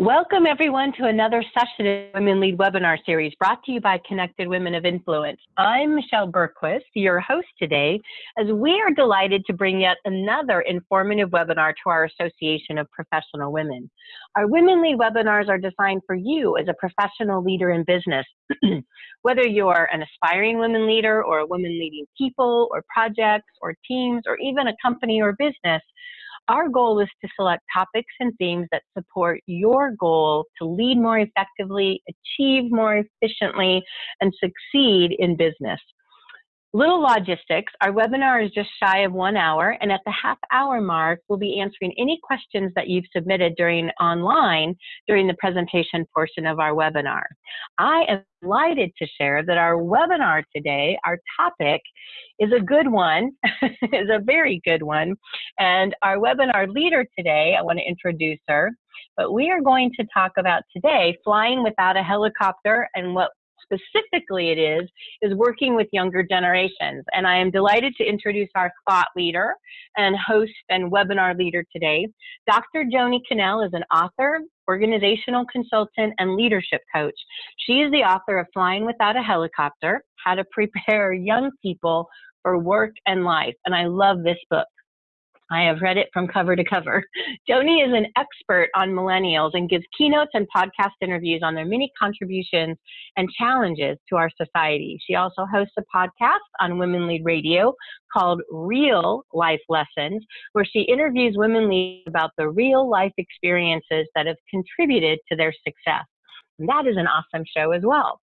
Welcome everyone to another session of Women Lead webinar series brought to you by Connected Women of Influence. I'm Michelle Bergquist, your host today, as we are delighted to bring yet another informative webinar to our Association of Professional Women. Our Women Lead webinars are designed for you as a professional leader in business. Whether you're an aspiring women leader or a woman leading people or projects or teams or even a company or business, our goal is to select topics and themes that support your goal to lead more effectively, achieve more efficiently, and succeed in business. Little logistics, our webinar is just shy of one hour, and at the half hour mark, we'll be answering any questions that you've submitted during online during the presentation portion of our webinar. I am delighted to share that our webinar today, our topic is a good one, is a very good one, and our webinar leader today, I want to introduce her, but we are going to talk about today flying without a helicopter and what specifically it is, is working with younger generations. And I am delighted to introduce our thought leader and host and webinar leader today. Dr. Joanie Connell is an author, organizational consultant, and leadership coach. She is the author of Flying Without a Helicopter, How to Prepare Young People for Work and Life. And I love this book. I have read it from cover to cover. Joanie is an expert on millennials and gives keynotes and podcast interviews on their many contributions and challenges to our society. She also hosts a podcast on Women Lead Radio called Real Life Lessons, where she interviews women leaders about the real life experiences that have contributed to their success. That is an awesome show as well.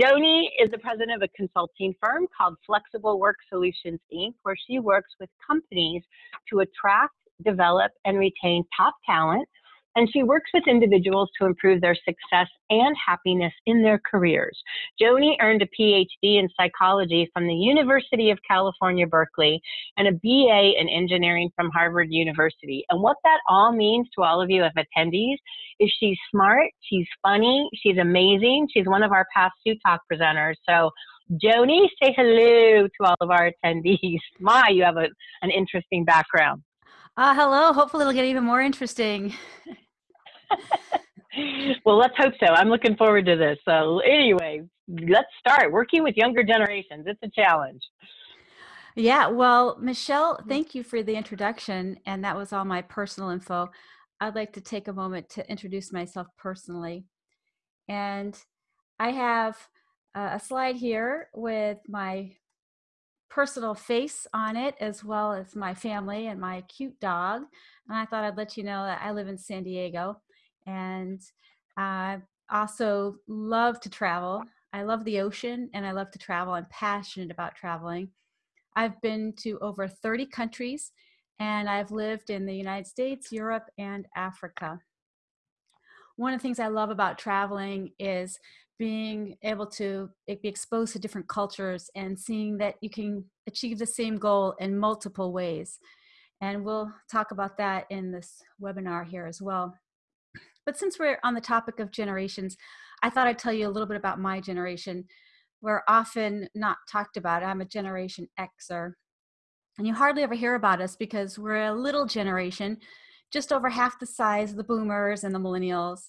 Joanie is the president of a consulting firm called Flexible Work Solutions, Inc., where she works with companies to attract, develop, and retain top talent and she works with individuals to improve their success and happiness in their careers. Joanie earned a PhD in psychology from the University of California, Berkeley, and a BA in engineering from Harvard University. And what that all means to all of you as attendees is she's smart, she's funny, she's amazing, she's one of our past Sue Talk presenters. So Joanie, say hello to all of our attendees. My, you have a, an interesting background. Uh, hello. Hopefully, it'll get even more interesting. well, let's hope so. I'm looking forward to this. So, anyway, let's start working with younger generations. It's a challenge. Yeah, well, Michelle, mm-hmm. thank you for the introduction. And that was all my personal info. I'd like to take a moment to introduce myself personally. And I have uh, a slide here with my personal face on it as well as my family and my cute dog. And I thought I'd let you know that I live in San Diego and I also love to travel. I love the ocean and I love to travel. I'm passionate about traveling. I've been to over 30 countries and I've lived in the United States, Europe, and Africa. One of the things I love about traveling is being able to eh, be exposed to different cultures and seeing that you can achieve the same goal in multiple ways. And we'll talk about that in this webinar here as well. But since we're on the topic of generations, I thought I'd tell you a little bit about my generation. We're often not talked about. I'm a Generation Xer. And you hardly ever hear about us because we're a little generation, just over half the size of the boomers and the millennials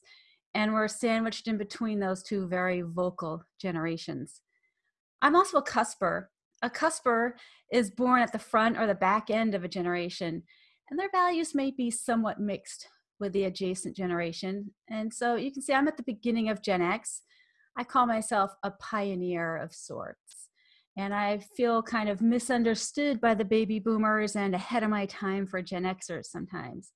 and we're sandwiched in between those two very vocal generations. I'm also a cusper. A cusper is born at the front or the back end of a generation, and their values may be somewhat mixed with the adjacent generation. And so you can see I'm at the beginning of Gen X. I call myself a pioneer of sorts. And I feel kind of misunderstood by the baby boomers and ahead of my time for Gen Xers sometimes.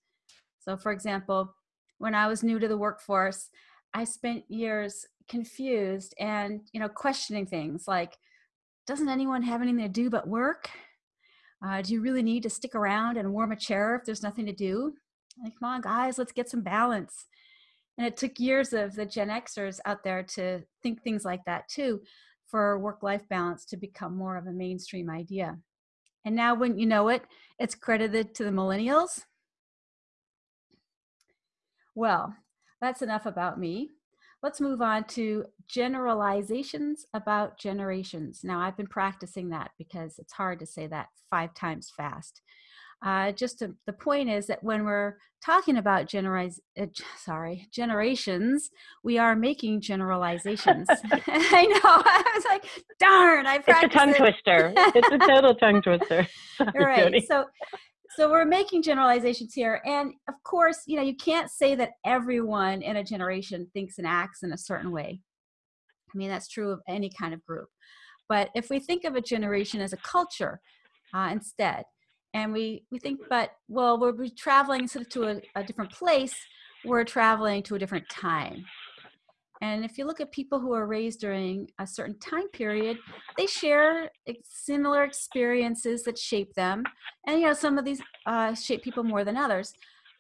So, for example, when I was new to the workforce, I spent years confused and you know questioning things like, doesn't anyone have anything to do but work? Uh, do you really need to stick around and warm a chair if there's nothing to do? Like, come on, guys, let's get some balance. And it took years of the Gen Xers out there to think things like that too, for work life balance to become more of a mainstream idea. And now, when you know it, it's credited to the millennials well, that's enough about me. Let's move on to generalizations about generations. Now, I've been practicing that because it's hard to say that five times fast. Uh, just to, the point is that when we're talking about generalize, uh, sorry, generations, we are making generalizations. I know. I was like, darn, I practiced. It's a tongue twister. it's a total tongue twister. Sorry, right. So, so we're making generalizations here, and of course, you know, you can't say that everyone in a generation thinks and acts in a certain way. I mean, that's true of any kind of group. But if we think of a generation as a culture uh, instead, and we we think but well we're traveling instead of to a, a different place we're traveling to a different time and if you look at people who are raised during a certain time period they share similar experiences that shape them. And you know some of these uh, shape people more than others.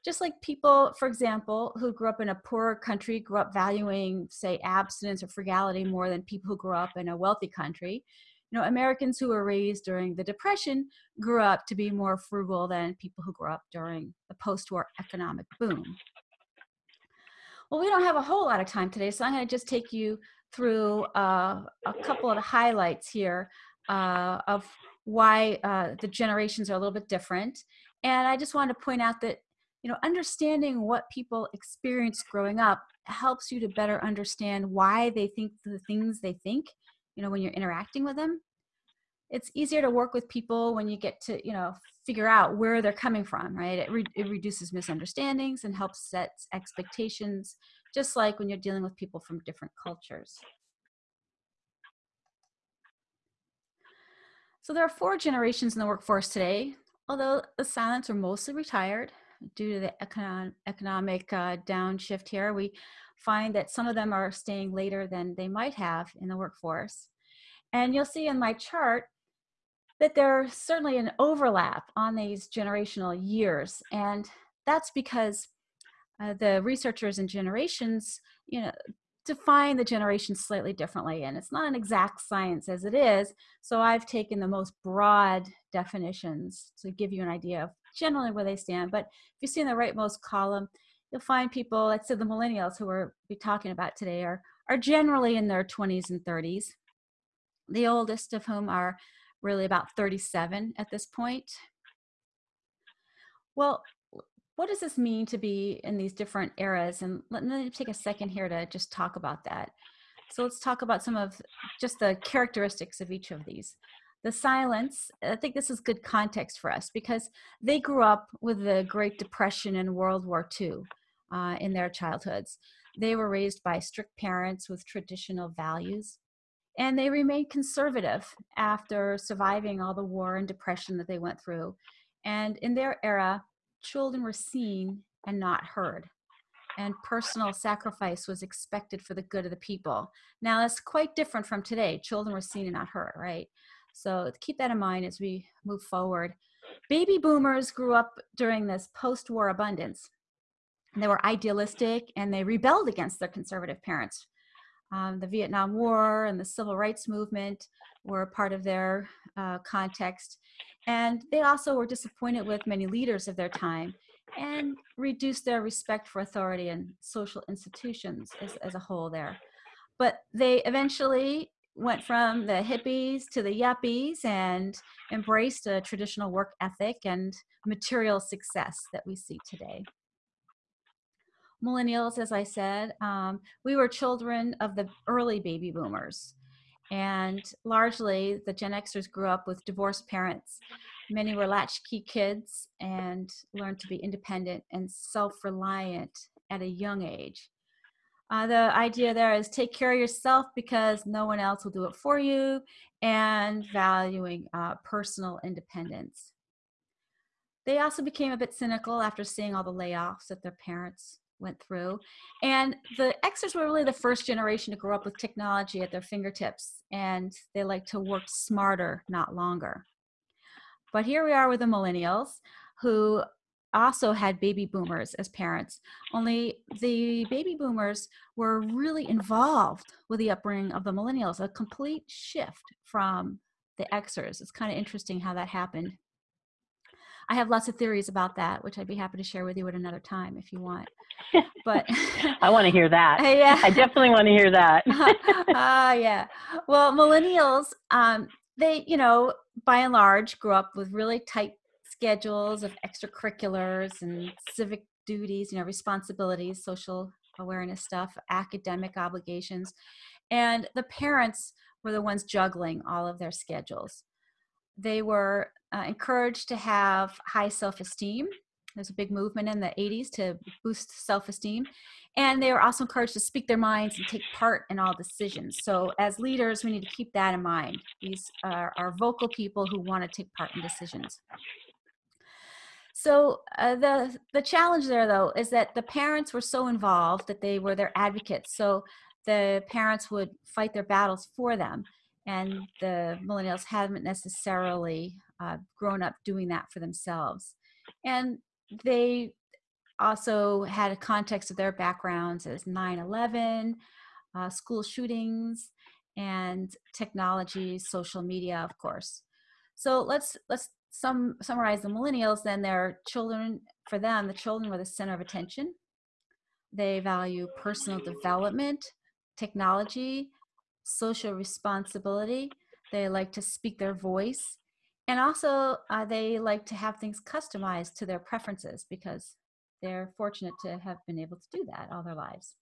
Just like people for example who grew up in a poorer country grew up valuing say abstinence or frugality more than people who grew up in a wealthy country. You know, Americans who were raised during the Depression grew up to be more frugal than people who grew up during the post-war economic boom. Well, we don't have a whole lot of time today, so I'm going to just take you through uh, a couple of the highlights here uh, of why uh, the generations are a little bit different. And I just wanted to point out that, you know, understanding what people experience growing up helps you to better understand why they think the things they think you know when you're interacting with them it's easier to work with people when you get to you know figure out where they're coming from right? It, re- it reduces misunderstandings and helps set expectations just like when you're dealing with people from different cultures. So there are four generations in the workforce today although the silents are mostly retired due to the econ- economic uh, downshift here. We find that some of them are staying later than they might have in the workforce. And you'll see in my chart that there's certainly an overlap on these generational years. And that's because uh, the researchers and generations, you know, define the generations slightly differently. And it's not an exact science as it is. So I've taken the most broad definitions to give you an idea of generally where they stand. But if you see in the rightmost column, you'll find people, let's say the millennials who we're be talking about today are, are generally in their 20s and 30s. The oldest of whom are really about 37 at this point. Well, what does this mean to be in these different eras? And let me take a second here to just talk about that. So let's talk about some of just the characteristics of each of these. The silents, I think this is good context for us because they grew up with the Great Depression and World War II uh, in their childhoods. They were raised by strict parents with traditional values, and they remained conservative after surviving all the war and depression that they went through. And in their era, children were seen and not heard. And personal sacrifice was expected for the good of the people. Now, that's quite different from today. Children were seen and not heard, right? So keep that in mind as we move forward. Baby boomers grew up during this post war abundance they were idealistic and they rebelled against their conservative parents. Um, the Vietnam War and the Civil Rights Movement were part of their uh, context. And they also were disappointed with many leaders of their time and reduced their respect for authority and social institutions as, as a whole there. But they eventually went from the hippies to the yuppies and embraced a traditional work ethic and material success that we see today millennials, as I said, um, we were children of the early baby boomers. And largely, the Gen Xers grew up with divorced parents. Many were latchkey kids and learned to be independent and self reliant at a young age. Uh, the idea there is take care of yourself because no one else will do it for you, and valuing uh, personal independence. They also became a bit cynical after seeing all the layoffs that their parents went through. And the Xers were really the first generation to grow up with technology at their fingertips, and they like to work smarter, not longer. But here we are with the millennials who also had baby boomers as parents, only the baby boomers were really involved with the upbringing of the millennials, a complete shift from the Xers. It's kind of interesting how that happened. I have lots of theories about that, which I'd be happy to share with you at another time if you want. But I want to hear that. Yeah, I definitely want to hear that. Ah, uh, yeah. Well, millennials, um, they, you know, by and large, grew up with really tight schedules of extracurriculars and civic duties, you know, responsibilities, social awareness stuff, academic obligations. And the parents were the ones juggling all of their schedules. They were uh, encouraged to have high self esteem. There's a big movement in the 80s to boost self esteem. And they were also encouraged to speak their minds and take part in all decisions. So, as leaders, we need to keep that in mind. These are, are vocal people who want to take part in decisions. So uh, the the challenge there though is that the parents were so involved that they were their advocates. So the parents would fight their battles for them, and the millennials haven't necessarily uh, grown up doing that for themselves. And they also had a context of their backgrounds as 9/11, uh, school shootings, and technology, social media, of course. So let's let's some summarize the millennials, then their children, for them, the children were the center of attention. They value personal development, technology, social responsibility. They like to speak their voice. And also, uh, they like to have things customized to their preferences because they're fortunate to have been able to do that all their lives.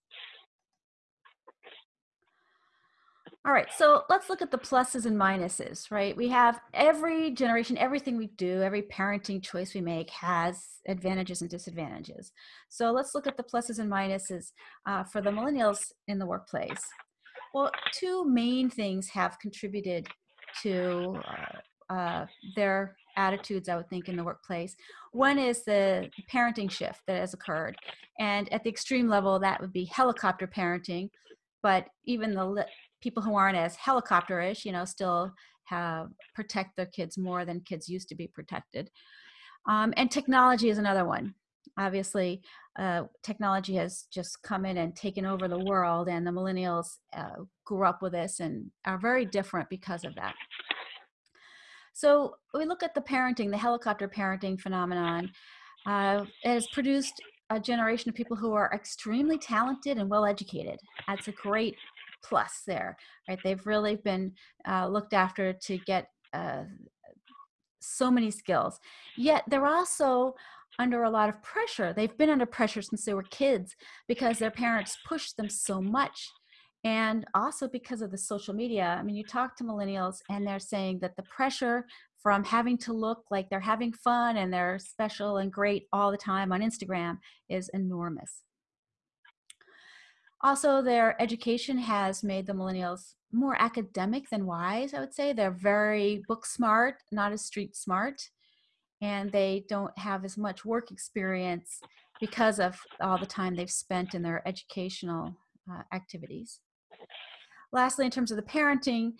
All right, so let's look at the pluses and minuses, right? We have every generation, everything we do, every parenting choice we make has advantages and disadvantages. So let's look at the pluses and minuses uh, for the millennials in the workplace. Well, two main things have contributed to uh, uh, their attitudes, I would think, in the workplace. One is the parenting shift that has occurred. And at the extreme level, that would be helicopter parenting. But even the people who aren't as helicopterish, you know, still have protect their kids more than kids used to be protected. Um, and technology is another one. Obviously, uh, technology has just come in and taken over the world, and the millennials uh, grew up with this and are very different because of that. So we look at the parenting, the helicopter parenting phenomenon. Uh, it has produced a generation of people who are extremely talented and well educated. That's a great plus there, right? They've really been uh, looked after to get uh, so many skills. Yet they're also under a lot of pressure. They've been under pressure since they were kids because their parents pushed them so much. And also because of the social media. I mean, you talk to millennials and they're saying that the pressure from having to look like they're having fun and they're special and great all the time on Instagram is enormous. Also, their education has made the millennials more academic than wise, I would say. They're very book smart, not as street smart, and they don't have as much work experience because of all the time they've spent in their educational uh, activities. Lastly, in terms of the parenting,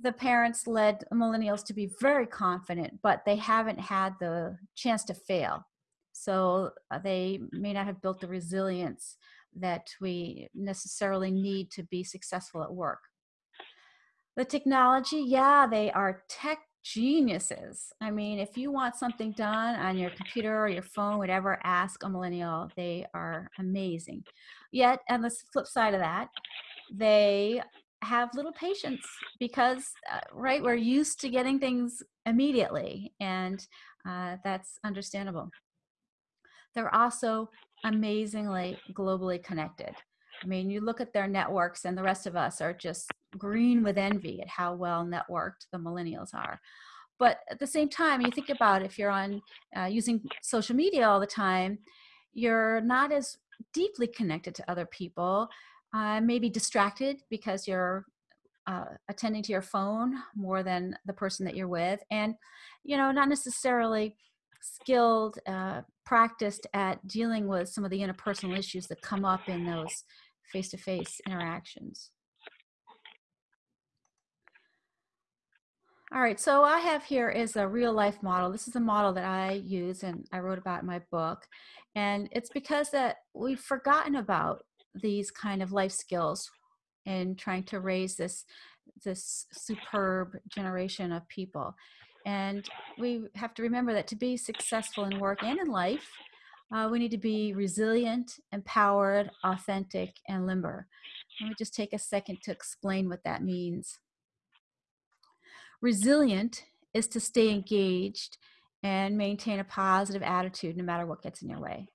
the parents led millennials to be very confident, but they haven't had the chance to fail. So uh, they may not have built the resilience that we necessarily need to be successful at work. The technology, yeah, they are tech geniuses. I mean, if you want something done on your computer or your phone, whatever, ask a millennial. They are amazing. Yet, on the flip side of that, they have little patience because, uh, right, we're used to getting things immediately, and uh, that's understandable. They're also amazingly globally connected. I mean, you look at their networks, and the rest of us are just green with envy at how well networked the millennials are. But at the same time, you think about if you're on uh, using social media all the time, you're not as deeply connected to other people. Uh, maybe distracted because you're uh, attending to your phone more than the person that you're with, and you know, not necessarily skilled, uh, practiced at dealing with some of the interpersonal issues that come up in those face to face interactions. All right, so I have here is a real life model. This is a model that I use and I wrote about in my book. And it's because that we've forgotten about these kind of life skills in trying to raise this this superb generation of people. And we have to remember that to be successful in work and in life, uh, we need to be resilient, empowered, authentic, and limber. Let me just take a second to explain what that means. Resilient is to stay engaged and maintain a positive attitude no matter what gets in your way.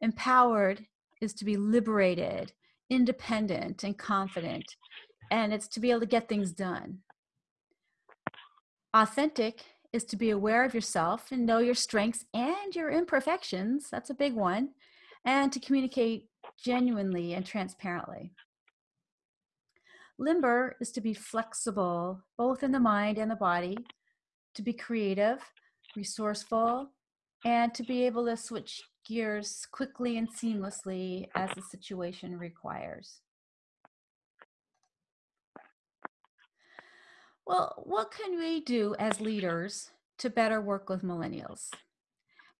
Empowered is to be liberated, independent, and confident, and it's to be able to get things done. Authentic is to be aware of yourself and know your strengths and your imperfections. That's a big one. And to communicate genuinely and transparently. Limber is to be flexible, both in the mind and the body, to be creative, resourceful, and to be able to switch gears quickly and seamlessly as the situation requires. Well, what can we do as leaders to better work with millennials?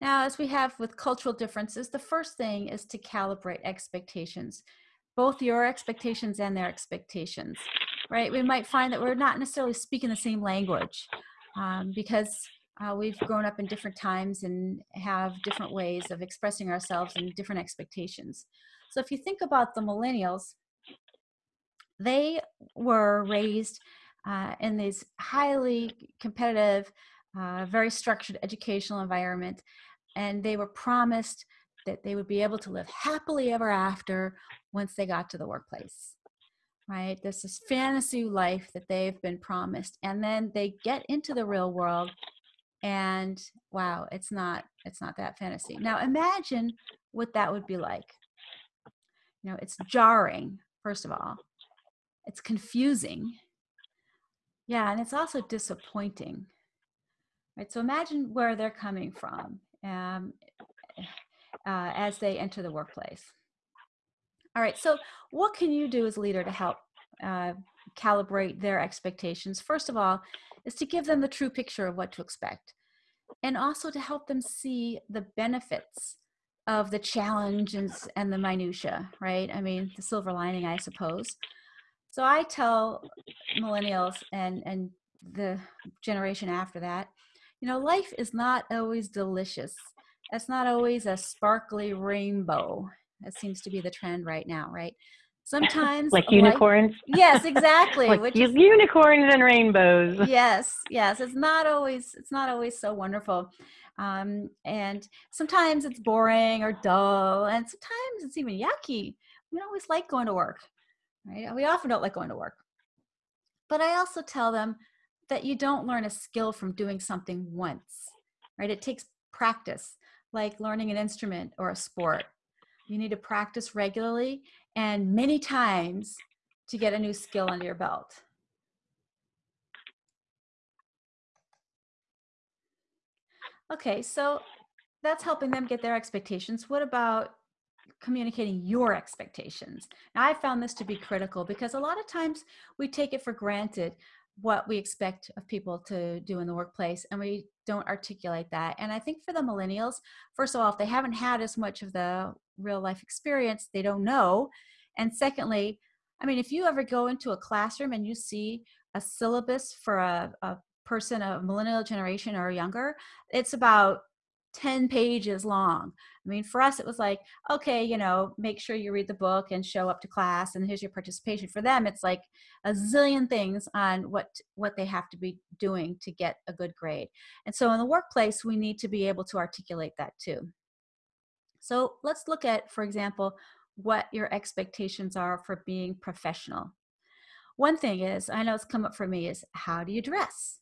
Now, as we have with cultural differences, the first thing is to calibrate expectations, both your expectations and their expectations, right? We might find that we're not necessarily speaking the same language um, because uh, we've grown up in different times and have different ways of expressing ourselves and different expectations. So if you think about the millennials, they were raised uh, in these highly competitive, uh, very structured educational environment, and they were promised that they would be able to live happily ever after once they got to the workplace right this is fantasy life that they've been promised and then they get into the real world and wow it's not it's not that fantasy. Now imagine what that would be like. You know it's jarring first of all. It's confusing. Yeah and it's also disappointing. Right so imagine where they're coming from um, uh, as they enter the workplace. All right so what can you do as a leader to help uh, calibrate their expectations? First of all is to give them the true picture of what to expect and also to help them see the benefits of the challenges and the minutia right? I mean the silver lining i suppose. So i tell millennials and and the generation after that you know life is not always delicious. It's not always a sparkly rainbow that seems to be the trend right now right sometimes like unicorns? Yes exactly like which is, unicorns and rainbows. Yes yes it's not always it's not always so wonderful. Um, and sometimes it's boring or dull and sometimes it's even yucky. We don't always like going to work right? We often don't like going to work. But i also tell them that you don't learn a skill from doing something once right? It takes practice like learning an instrument or a sport. You need to practice regularly and many times to get a new skill under your belt. Okay, so that's helping them get their expectations. What about communicating your expectations? Now, I found this to be critical because a lot of times we take it for granted what we expect of people to do in the workplace and we don't articulate that and i think for the millennials first of all if they haven't had as much of the real life experience they don't know and secondly i mean if you ever go into a classroom and you see a syllabus for a, a person of millennial generation or younger it's about 10 pages long. I mean, for us, it was like, okay, you know, make sure you read the book and show up to class, and here's your participation. For them, it's like a zillion things on what what they have to be doing to get a good grade. And so, in the workplace, we need to be able to articulate that too. So, let's look at, for example, what your expectations are for being professional. One thing is, I know it's come up for me, is how do you dress?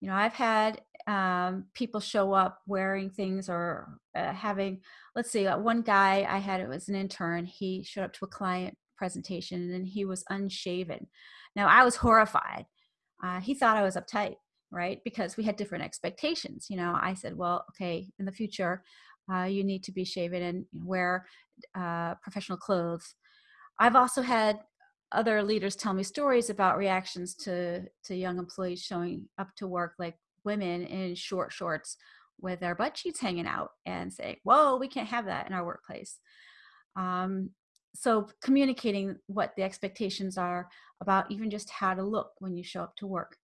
You know i've had um, people show up wearing things or uh, having let's see uh, one guy i had it was an intern he showed up to a client presentation and he was unshaven. Now i was horrified. Uh, he thought i was uptight right because we had different expectations you know i said well okay in the future uh, you need to be shaven and wear uh, professional clothes. I've also had other leaders tell me stories about reactions to to young employees showing up to work like women in short shorts with their butt cheeks hanging out and say whoa we can't have that in our workplace. Um, so communicating what the expectations are about even just how to look when you show up to work.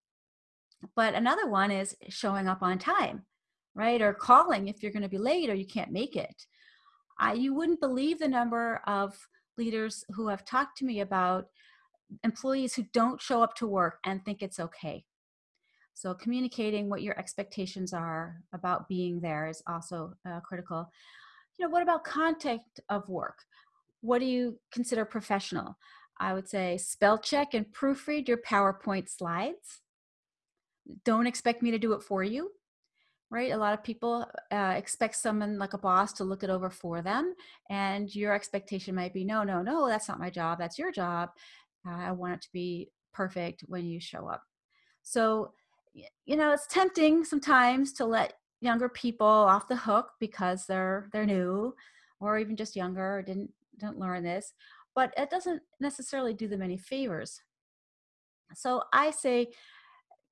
But another one is showing up on time right? Or calling if you're going to be late or you can't make it. I, you wouldn't believe the number of leaders who have talked to me about employees who don't show up to work and think it's okay. So communicating what your expectations are about being there is also uh, critical. You know, what about content of work? What do you consider professional? I would say spell check and proofread your PowerPoint slides. Don't expect me to do it for you right? A lot of people uh, expect someone like a boss to look it over for them. And your expectation might be, no, no, no, that's not my job. That's your job. Uh, I want it to be perfect when you show up. So, you know, it's tempting sometimes to let younger people off the hook because they're they're new or even just younger or didn't didn't learn this but it doesn't necessarily do them any favors so i say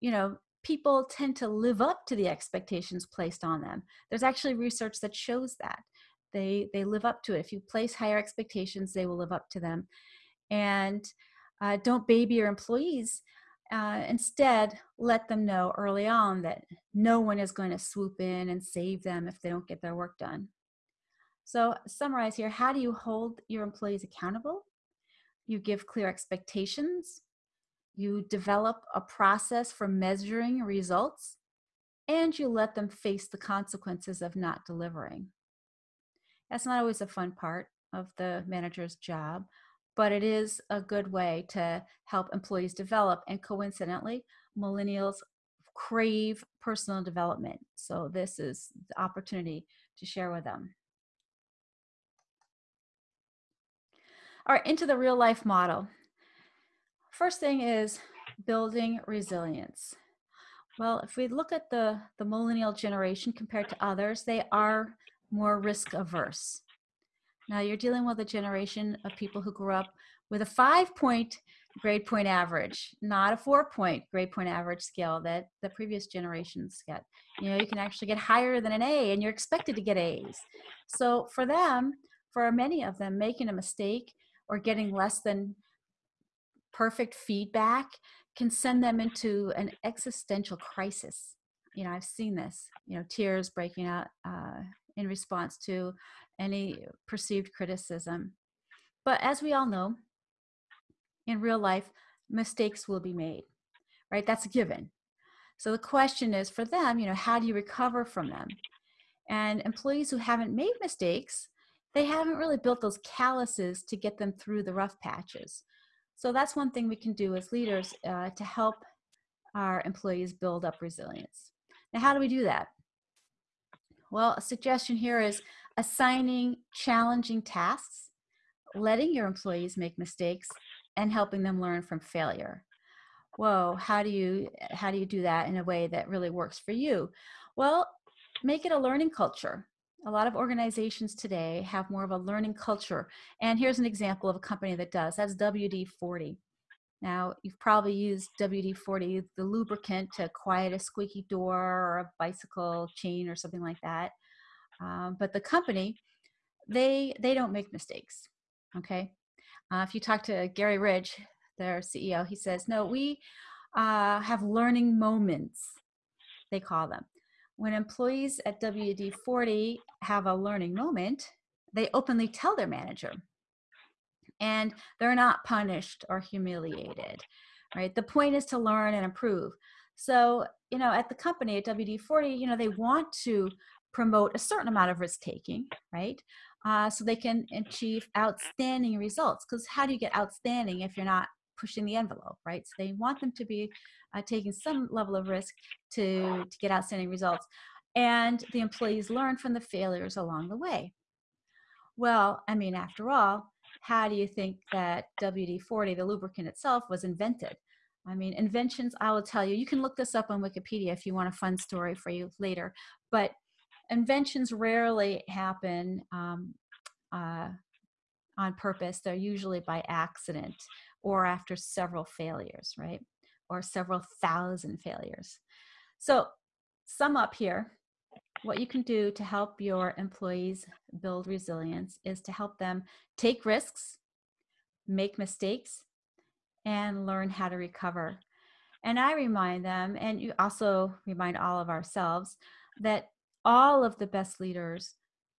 you know people tend to live up to the expectations placed on them. There's actually research that shows that. They, they live up to it. If you place higher expectations, they will live up to them. And uh, don't baby your employees. Uh, instead, let them know early on that no one is going to swoop in and save them if they don't get their work done. So, summarize here how do you hold your employees accountable? You give clear expectations, you develop a process for measuring results, and you let them face the consequences of not delivering. That's not always a fun part of the manager's job, but it is a good way to help employees develop. And coincidentally, millennials crave personal development. So this is the opportunity to share with them. All right, into the real life model. First thing is building resilience. Well, if we look at the, the millennial generation compared to others, they are more risk averse. Now you're dealing with a generation of people who grew up with a five point grade point average, not a four point grade point average scale that the previous generations get. You know, you can actually get higher than an A and you're expected to get A's. So for them, for many of them, making a mistake or getting less than perfect feedback can send them into an existential crisis. You know, I've seen this, you know, tears breaking out uh, in response to any perceived criticism. But as we all know, in real life, mistakes will be made, right? That's a given. So the question is for them, you know, how do you recover from them? And employees who haven't made mistakes, they haven't really built those calluses to get them through the rough patches. So that's one thing we can do as leaders uh, to help our employees build up resilience. Now, how do we do that? Well, a suggestion here is assigning challenging tasks, letting your employees make mistakes, and helping them learn from failure. Whoa, how do you how do you do that in a way that really works for you? Well, make it a learning culture a lot of organizations today have more of a learning culture. And here's an example of a company that does. That's WD-40. Now, you've probably used WD-40, the lubricant to quiet a squeaky door or a bicycle chain or something like that. Um, but the company, they, they don't make mistakes, okay? Uh, if you talk to Gary Ridge, their CEO, he says, no, we uh, have learning moments, they call them. When employees at WD 40 have a learning moment, they openly tell their manager and they're not punished or humiliated, right? The point is to learn and improve. So, you know, at the company at WD 40, you know, they want to promote a certain amount of risk taking, right? Uh, so they can achieve outstanding results. Because how do you get outstanding if you're not pushing the envelope, right? So they want them to be uh, taking some level of risk to, to get outstanding results. And the employees learn from the failures along the way. Well, I mean, after all, how do you think that WD-40, the lubricant itself, was invented? I mean, inventions, I will tell you, you can look this up on Wikipedia if you want a fun story for you later, but inventions rarely happen um, uh, on purpose. They're usually by accident or after several failures, right? Or several thousand failures. So sum up here, what you can do to help your employees build resilience is to help them take risks, make mistakes, and learn how to recover. And I remind them, and you also remind all of ourselves, that all of the best leaders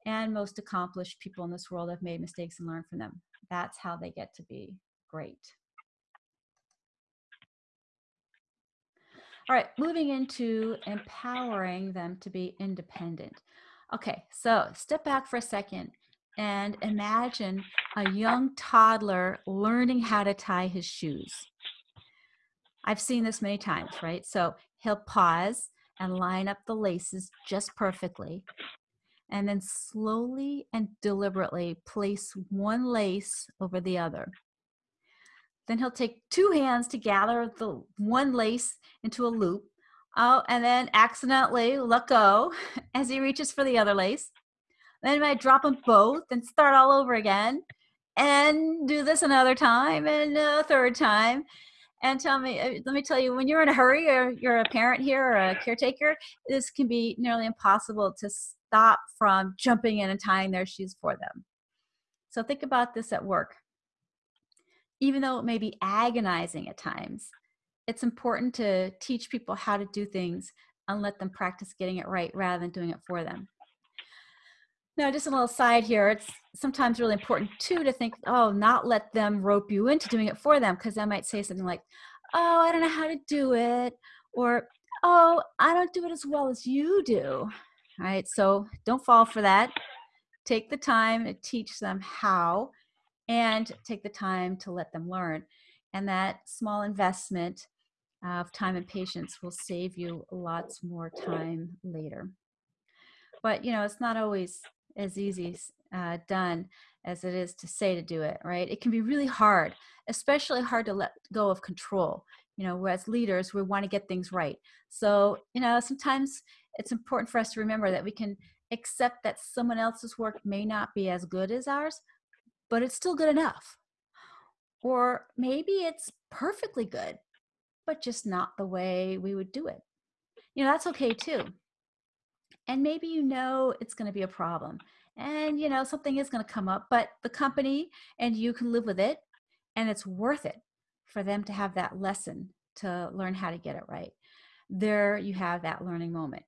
and most accomplished people in this world have made mistakes and learned from them. That's how they get to be great. All right, moving into empowering them to be independent. Okay, so step back for a second and imagine a young toddler learning how to tie his shoes. I've seen this many times, right? So he'll pause and line up the laces just perfectly, and then slowly and deliberately place one lace over the other. Then he'll take two hands to gather the one lace into a loop. Oh, and then accidentally let go as he reaches for the other lace. Then he might drop them both and start all over again and do this another time and a third time. And tell me, uh, let me tell you, when you're in a hurry or you're a parent here or a caretaker, this can be nearly impossible to stop from jumping in and tying their shoes for them. So think about this at work. Even though it may be agonizing at times, it's important to teach people how to do things and let them practice getting it right rather than doing it for them. Now, just a little side here, it's sometimes really important too to think, oh, not let them rope you into doing it for them, because I might say something like, oh, I don't know how to do it, or oh, I don't do it as well as you do. All right, so don't fall for that. Take the time to teach them how and take the time to let them learn. And that small investment of time and patience will save you lots more time later. But you know, it's not always as easy uh, done as it is to say to do it, right? It can be really hard, especially hard to let go of control. You know, whereas leaders, we want to get things right. So, you know, sometimes it's important for us to remember that we can accept that someone else's work may not be as good as ours, but it's still good enough. Or maybe it's perfectly good, but just not the way we would do it. You know, that's okay too and maybe you know it's going to be a problem and you know something is going to come up but the company and you can live with it and it's worth it for them to have that lesson to learn how to get it right there you have that learning moment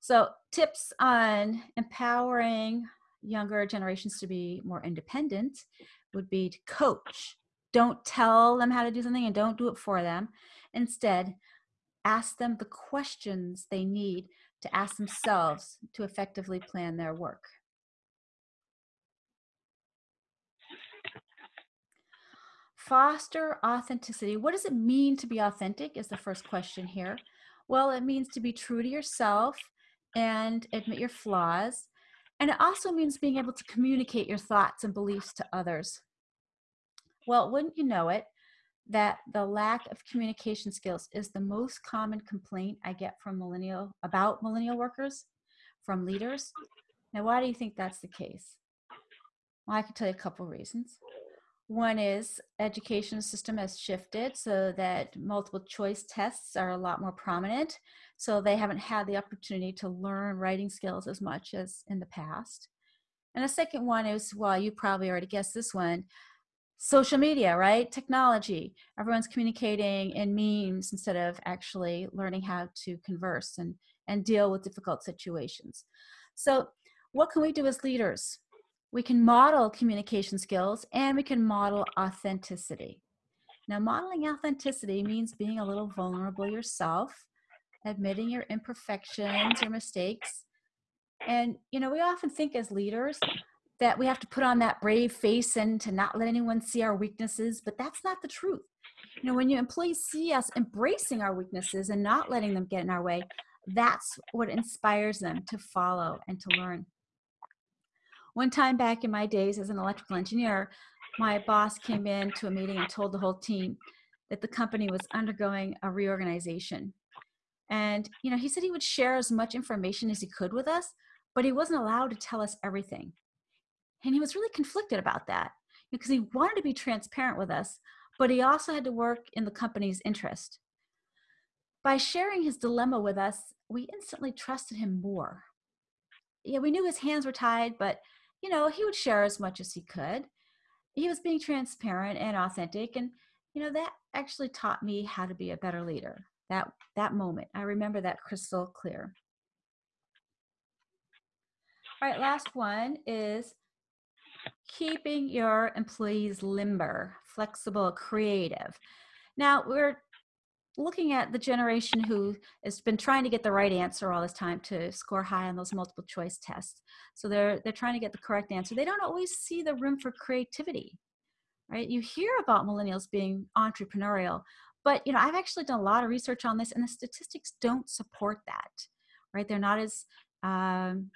so tips on empowering younger generations to be more independent would be to coach don't tell them how to do something and don't do it for them instead ask them the questions they need to ask themselves to effectively plan their work. Foster authenticity. What does it mean to be authentic is the first question here. Well, it means to be true to yourself and admit your flaws. And it also means being able to communicate your thoughts and beliefs to others. Well, wouldn't you know it, that the lack of communication skills is the most common complaint I get from millennial about millennial workers from leaders. Now, why do you think that's the case? Well, I can tell you a couple reasons. One is education system has shifted so that multiple choice tests are a lot more prominent. So they haven't had the opportunity to learn writing skills as much as in the past. And the second one is, well, you probably already guessed this one, social media, right? Technology. Everyone's communicating in memes instead of actually learning how to converse and, and deal with difficult situations. So, what can we do as leaders? We can model communication skills and we can model authenticity. Now, modeling authenticity means being a little vulnerable yourself, admitting your imperfections, your mistakes. And, you know, we often think as leaders, that we have to put on that brave face and to not let anyone see our weaknesses, but that's not the truth. You know, when your employees see us embracing our weaknesses and not letting them get in our way, that's what inspires them to follow and to learn. One time back in my days as an electrical engineer, my boss came in to a meeting and told the whole team that the company was undergoing a reorganization. And, you know, he said he would share as much information as he could with us, but he wasn't allowed to tell us everything. And he was really conflicted about that because he wanted to be transparent with us, but he also had to work in the company's interest. By sharing his dilemma with us, we instantly trusted him more. Yeah, we knew his hands were tied, but you know, he would share as much as he could. He was being transparent and authentic and you know, that actually taught me how to be a better leader. That that moment. I remember that crystal clear. All right, last one is keeping your employees limber, flexible, creative. Now, we're looking at the generation who has been trying to get the right answer all this time to score high on those multiple choice tests. So they're they're trying to get the correct answer. They don't always see the room for creativity. Right? You hear about millennials being entrepreneurial, but you know, I've actually done a lot of research on this and the statistics don't support that. Right? They're not as um,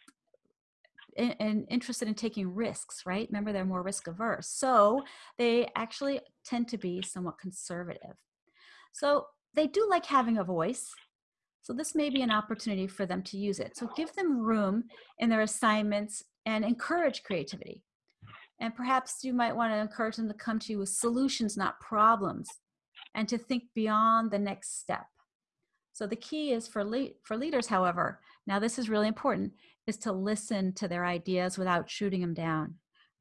and interested in taking risks, right? Remember, they're more risk averse. So they actually tend to be somewhat conservative. So they do like having a voice. So this may be an opportunity for them to use it. So give them room in their assignments and encourage creativity. And perhaps you might want to encourage them to come to you with solutions, not problems, and to think beyond the next step. So the key is for le- for leaders, however, now this is really important, is to listen to their ideas without shooting them down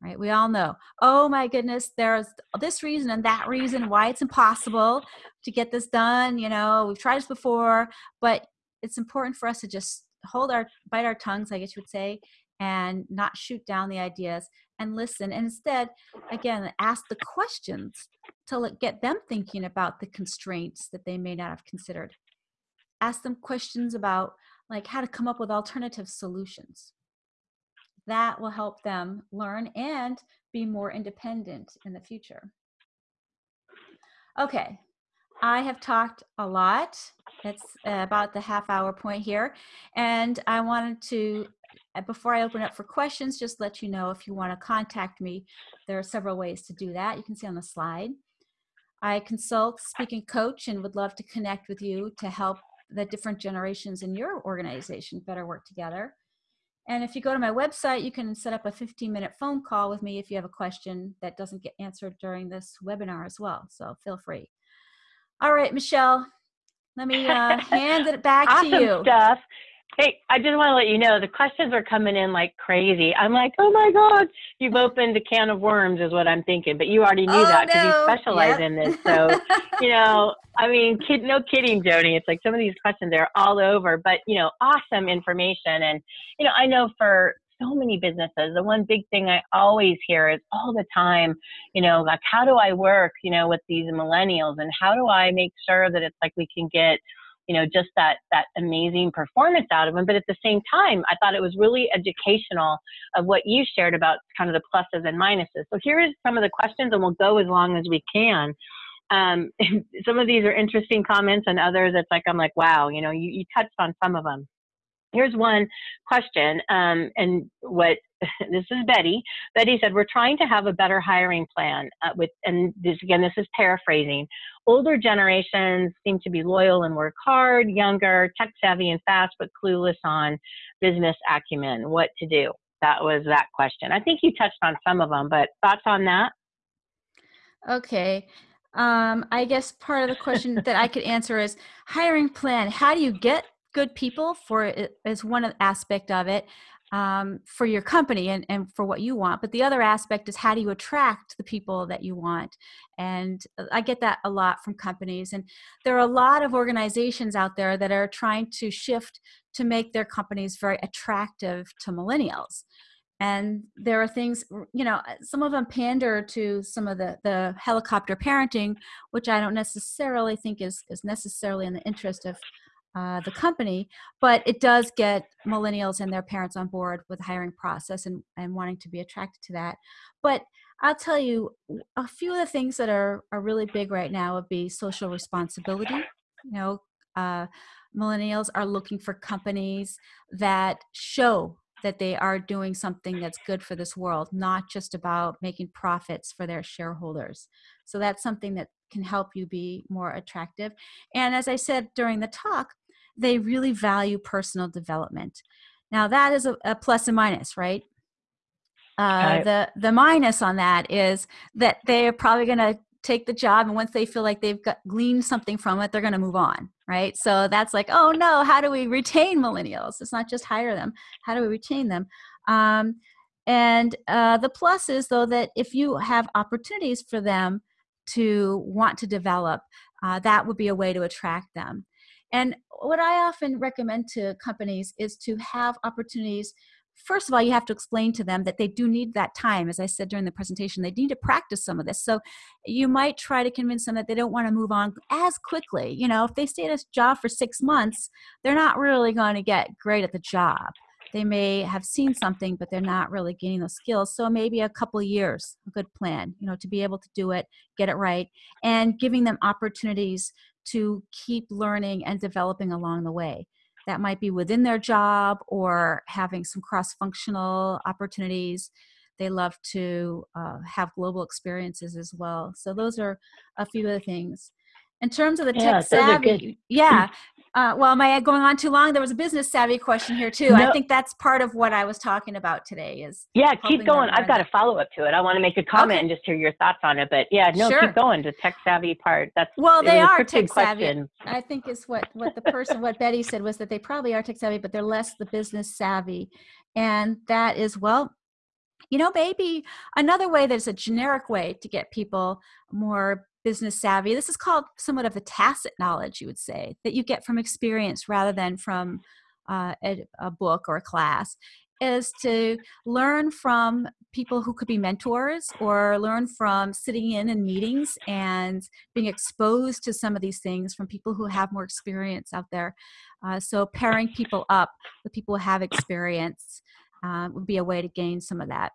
right? We all know, oh my goodness, there's this reason and that reason why it's impossible to get this done. You know, we've tried this before, but it's important for us to just hold our, bite our tongues, I guess you would say, and not shoot down the ideas and listen. And instead, again, ask the questions to get them thinking about the constraints that they may not have considered. Ask them questions about like how to come up with alternative solutions that will help them learn and be more independent in the future. Okay, I have talked a lot. It's about the half hour point here. And I wanted to, before I open up for questions, just let you know if you want to contact me, there are several ways to do that. You can see on the slide. I consult, speaking coach, and would love to connect with you to help the different generations in your organization better work together. And if you go to my website, you can set up a 15 minute phone call with me if you have a question that doesn't get answered during this webinar as well. So feel free. All right, Michelle, let me uh, hand it back awesome to you. stuff. Hey, I just want to let you know the questions are coming in like crazy. I'm like, oh my God, you've opened a can of worms, is what I'm thinking. But you already knew oh, that because no. you specialize yep. in this. So, you know, I mean, kid, no kidding, Joanie. It's like some of these questions are all over, but, you know, awesome information. And, you know, I know for so many businesses, the one big thing I always hear is all the time, you know, like, how do I work, you know, with these millennials and how do I make sure that it's like we can get, you know, just that that amazing performance out of them. But at the same time, I thought it was really educational of what you shared about kind of the pluses and minuses. So here is some of the questions, and we'll go as long as we can. Um, some of these are interesting comments, and others it's like I'm like, wow, you know, you, you touched on some of them. Here's one question, um, and what this is Betty. Betty said, "We're trying to have a better hiring plan uh, with, and this again, this is paraphrasing. Older generations seem to be loyal and work hard. Younger, tech savvy and fast, but clueless on business acumen. What to do?" That was that question. I think you touched on some of them, but thoughts on that? Okay. Um, I guess part of the question that I could answer is hiring plan. How do you get good people for it is one aspect of it um, for your company and, and for what you want but the other aspect is how do you attract the people that you want? And uh, i get that a lot from companies and there are a lot of organizations out there that are trying to shift to make their companies very attractive to millennials. And there are things you know some of them pander to some of the the helicopter parenting which i don't necessarily think is is necessarily in the interest of uh, the company, but it does get millennials and their parents on board with the hiring process and, and wanting to be attracted to that. But I'll tell you a few of the things that are, are really big right now would be social responsibility. You know, uh, millennials are looking for companies that show that they are doing something that's good for this world, not just about making profits for their shareholders. So that's something that can help you be more attractive. And as I said during the talk, they really value personal development. Now that is a, a plus and minus, right? Uh, the the minus on that is that they are probably going to take the job and once they feel like they've got gleaned something from it they're going to move on right? So that's like oh no how do we retain millennials? It's not just hire them. How do we retain them? Um, and uh, the plus is though that if you have opportunities for them to want to develop uh, that would be a way to attract them and what I often recommend to companies is to have opportunities first of all, you have to explain to them that they do need that time. As I said during the presentation, they need to practice some of this. So you might try to convince them that they don't want to move on as quickly. You know, if they stay at a job for six months, they're not really going to get great at the job. They may have seen something, but they're not really gaining those skills. So maybe a couple years, a good plan, you know, to be able to do it, get it right, and giving them opportunities to keep learning and developing along the way that might be within their job or having some cross functional opportunities. They love to uh, have global experiences as well. So, those are a few of the things. In terms of the yeah, tech savvy, yeah. Uh, well, am I going on too long? There was a business savvy question here too. No. I think that's part of what I was talking about today. Is yeah, keep going. I've got a follow up to it. I want to make a comment okay. and just hear your thoughts on it. But yeah, no, sure. keep going. The tech savvy part. That's well, they are tech savvy. I think is what what the person what Betty said was that they probably are tech savvy, but they're less the business savvy, and that is well you know maybe another way that's a generic way to get people more business savvy. This is called somewhat of a tacit knowledge, you would say, that you get from experience rather than from uh, a, a, book or a class, is to learn from people who could be mentors or learn from sitting in in meetings and being exposed to some of these things from people who have more experience out there. Uh, so pairing people up with people who have experience uh, would be a way to gain some of that.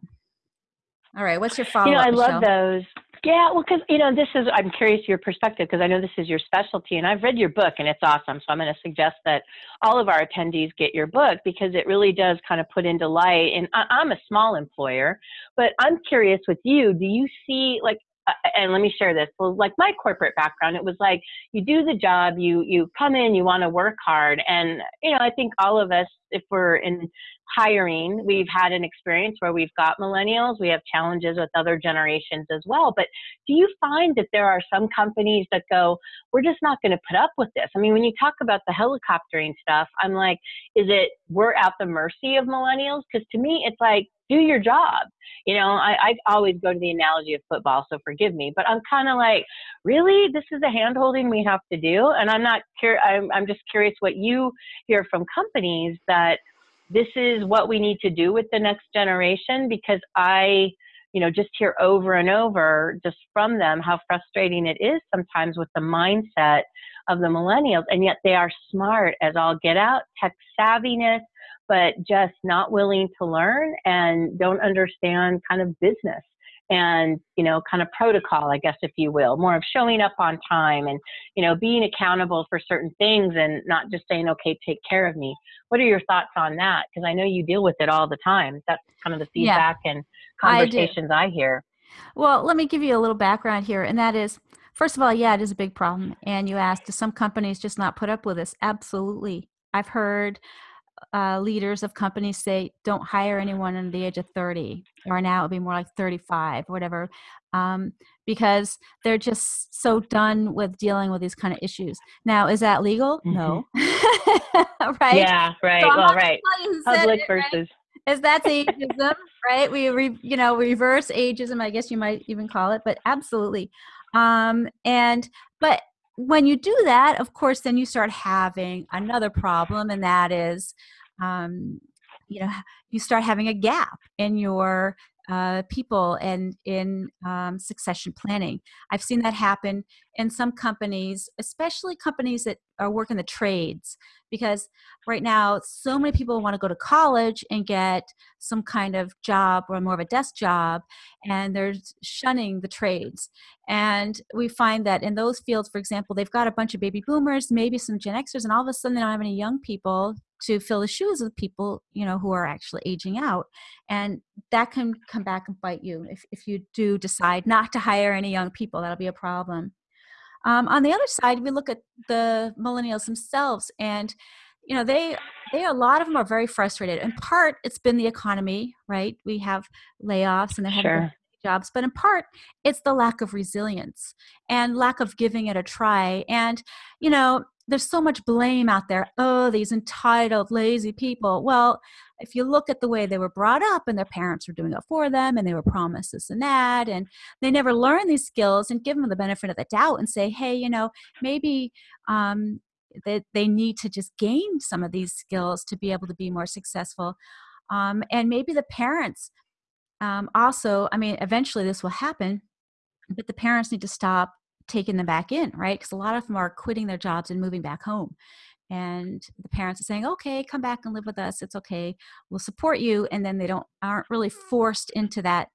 All right, what's your follow up? You know, I Michelle? love those. Yeah, well, because you know, this is I'm curious your perspective because I know this is your specialty, and I've read your book and it's awesome. So I'm going to suggest that all of our attendees get your book because it really does kind of put into light. And I, I'm a small employer, but I'm curious with you. Do you see like uh, and let me share this. Well, like my corporate background, it was like you do the job, you you come in, you want to work hard, and you know I think all of us, if we're in hiring, we've had an experience where we've got millennials, we have challenges with other generations as well. But do you find that there are some companies that go, we're just not going to put up with this? I mean, when you talk about the helicoptering stuff, I'm like, is it we're at the mercy of millennials? Because to me, it's like do your job. You know, I, I always go to the analogy of football, so forgive me, but I'm kind of like, really, this is a handholding we have to do, and I'm not cur- I'm, I'm just curious what you hear from companies that this is what we need to do with the next generation because I, you know, just hear over and over just from them how frustrating it is sometimes with the mindset of the millennials, and yet they are smart as all get out, tech savviness but just not willing to learn and don't understand kind of business and you know kind of protocol i guess if you will more of showing up on time and you know being accountable for certain things and not just saying okay take care of me. What are your thoughts on that? Because i know you deal with it all the time. That's kind of the feedback yeah, and conversations I, I hear. Well let me give you a little background here and that is first of all yeah it is a big problem and you asked do some companies just not put up with this? Absolutely. I've heard uh, leaders of companies say don't hire anyone under the age of 30 or now it'll be more like 35 or whatever um, because they're just so done with dealing with these kind of issues. Now is that legal? Mm-hmm. no. Right? Yeah right. So well right. public it, versus right? is that's ageism right? We re, you know reverse ageism i guess you might even call it but absolutely. Um, and but when you do that, of course, then you start having another problem, and that is, um, you know, you start having a gap in your uh, people and in um, succession planning. I've seen that happen in some companies, especially companies that are work in the trades, because right now so many people want to go to college and get some kind of job or more of a desk job, and they're shunning the trades. And we find that in those fields, for example, they've got a bunch of baby boomers, maybe some Gen Xers, and all of a sudden they don't have any young people to fill the shoes of people you know who are actually aging out and that can come back and bite you if, if you do decide not to hire any young people that'll be a problem. Um, on the other side we look at the millennials themselves and you know they they a lot of them are very frustrated. In part it's been the economy right? We have layoffs and they're having jobs but in part it's the lack of resilience and lack of giving it a try. And you know there's so much blame out there. Oh, these entitled, lazy people. Well, if you look at the way they were brought up and their parents were doing it for them and they were promised this and that, and they never learn these skills and give them the benefit of the doubt and say, hey, you know, maybe um, that they, they need to just gain some of these skills to be able to be more successful. Um, and maybe the parents um, also, I mean, eventually this will happen, but the parents need to stop taking them back in, right? Because a lot of them are quitting their jobs and moving back home. And the parents are saying, okay, come back and live with us. It's okay. We'll support you. And then they don't aren't really forced into that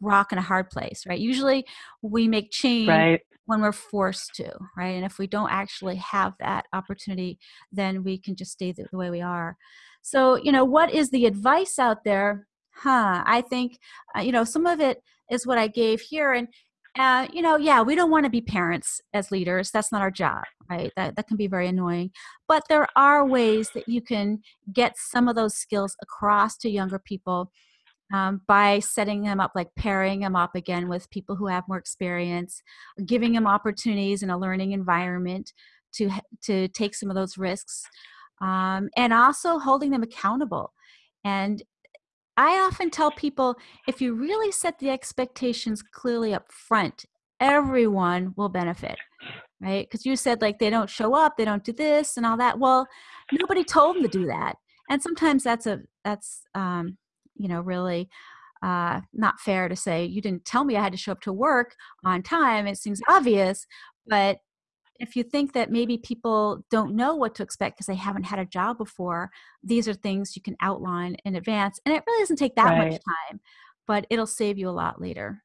rock and a hard place, right? Usually we make change right. when we're forced to, right? And if we don't actually have that opportunity, then we can just stay the, the way we are. So, you know, what is the advice out there? Huh, I think, uh, you know, some of it is what I gave here. And, uh, you know, yeah, we don't want to be parents as leaders. That's not our job, right? That, that can be very annoying. But there are ways that you can get some of those skills across to younger people um, by setting them up, like pairing them up again with people who have more experience, giving them opportunities in a learning environment to, to take some of those risks, um, and also holding them accountable. And I often tell people if you really set the expectations clearly up front, everyone will benefit, right? Because you said like they don't show up, they don't do this and all that. Well, nobody told them to do that, and sometimes that's a that's um, you know really uh, not fair to say you didn't tell me I had to show up to work on time. It seems obvious, but if you think that maybe people don't know what to expect because they haven't had a job before, these are things you can outline in advance. And it really doesn't take that right. much time, but it'll save you a lot later.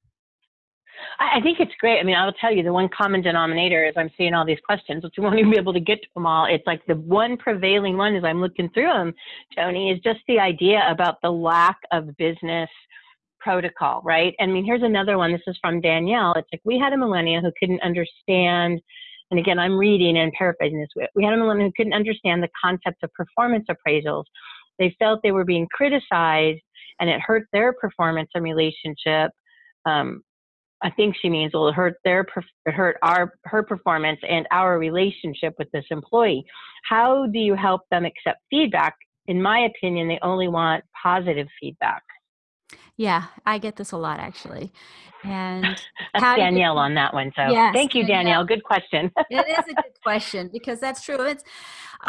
I think it's great. I mean, I'll tell you the one common denominator is I'm seeing all these questions, which we won't even be able to get to them all. It's like the one prevailing one as I'm looking through them, Joanie, is just the idea about the lack of business protocol, right? I mean, here's another one. This is from Danielle. It's like we had a millennial who couldn't understand and again, I'm reading and paraphrasing this. We had a woman who couldn't understand the concept of performance appraisals. They felt they were being criticized and it hurt their performance and relationship. Um, I think she means well, it hurt their hurt our her performance and our relationship with this employee. How do you help them accept feedback? In my opinion, they only want positive feedback. Yeah, I get this a lot actually. And that's Danielle you, on that one. So yes, thank you, Danielle. Danielle. Good question. it is a good question because that's true. It's